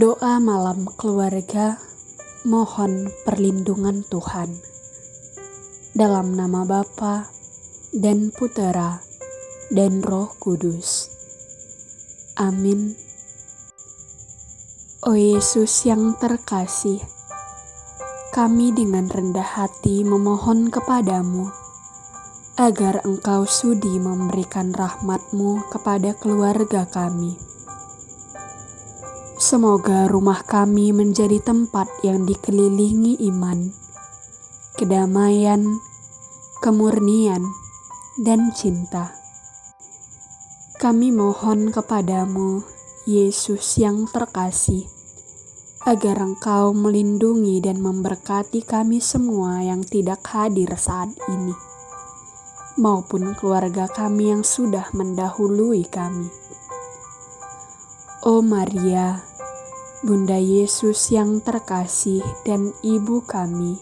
Doa malam keluarga, mohon perlindungan Tuhan. Dalam nama Bapa dan Putera dan Roh Kudus. Amin. O Yesus yang terkasih, kami dengan rendah hati memohon kepadamu agar engkau sudi memberikan rahmatmu kepada keluarga kami Semoga rumah kami menjadi tempat yang dikelilingi iman, kedamaian, kemurnian, dan cinta. Kami mohon kepadamu, Yesus yang terkasih, agar Engkau melindungi dan memberkati kami semua yang tidak hadir saat ini, maupun keluarga kami yang sudah mendahului kami. Oh Maria, Bunda Yesus yang terkasih dan Ibu kami,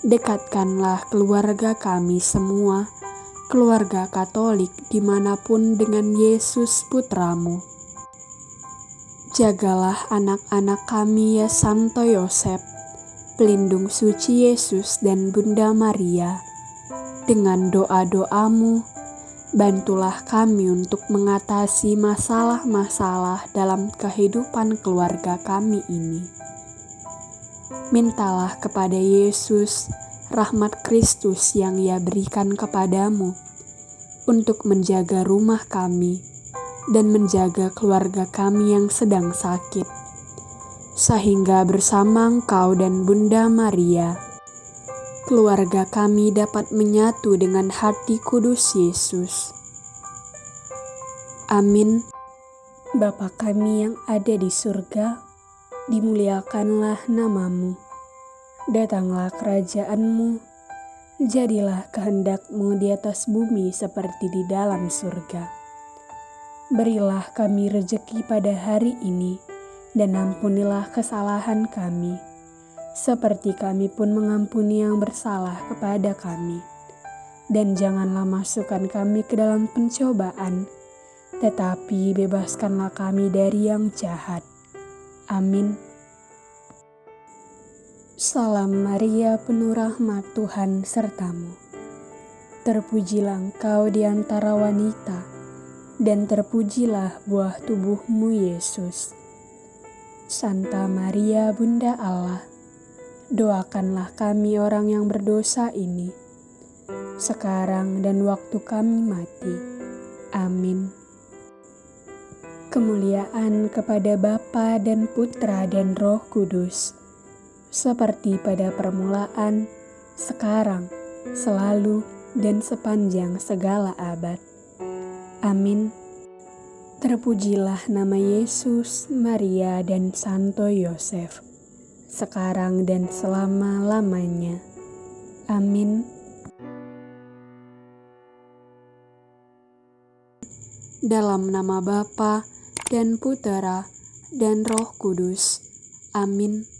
dekatkanlah keluarga kami semua, keluarga Katolik di mana pun dengan Yesus Putramu. Jagalah anak-anak kami ya Santo Yosef, pelindung suci Yesus dan Bunda Maria, dengan doa-doamu, Bantulah kami untuk mengatasi masalah-masalah dalam kehidupan keluarga kami ini. Mintalah kepada Yesus rahmat Kristus yang Ia berikan kepadamu untuk menjaga rumah kami dan menjaga keluarga kami yang sedang sakit, sehingga bersama Engkau dan Bunda Maria keluarga kami dapat menyatu dengan hati kudus Yesus. Amin. Bapa kami yang ada di surga, dimuliakanlah namamu. Datanglah kerajaanmu, jadilah kehendakmu di atas bumi seperti di dalam surga. Berilah kami rejeki pada hari ini, dan ampunilah kesalahan kami seperti kami pun mengampuni yang bersalah kepada kami. Dan janganlah masukkan kami ke dalam pencobaan, tetapi bebaskanlah kami dari yang jahat. Amin. Salam Maria, penuh rahmat Tuhan sertamu. Terpujilah engkau di antara wanita, dan terpujilah buah tubuhmu Yesus. Santa Maria, Bunda Allah, doakanlah kami orang yang berdosa ini, sekarang dan waktu kami mati. Amin. Kemuliaan kepada Bapa dan Putra dan Roh Kudus, seperti pada permulaan, sekarang, selalu, dan sepanjang segala abad. Amin. Terpujilah nama Yesus, Maria, dan Santo Yosef sekarang dan selama-lamanya. Amin. Dalam nama Bapa dan Putera dan Roh Kudus. Amin.